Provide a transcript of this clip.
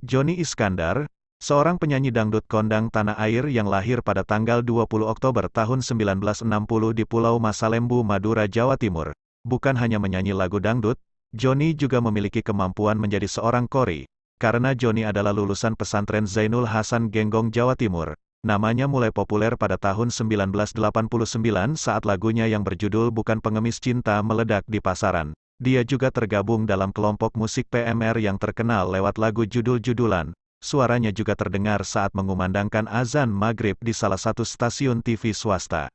Joni Iskandar, seorang penyanyi dangdut kondang tanah air yang lahir pada tanggal 20 Oktober tahun 1960 di Pulau Masalembu, Madura, Jawa Timur. Bukan hanya menyanyi lagu dangdut, Joni juga memiliki kemampuan menjadi seorang kori. Karena Joni adalah lulusan pesantren Zainul Hasan Genggong, Jawa Timur. Namanya mulai populer pada tahun 1989 saat lagunya yang berjudul Bukan Pengemis Cinta meledak di pasaran. Dia juga tergabung dalam kelompok musik PMR yang terkenal lewat lagu judul-judulan. Suaranya juga terdengar saat mengumandangkan azan maghrib di salah satu stasiun TV swasta.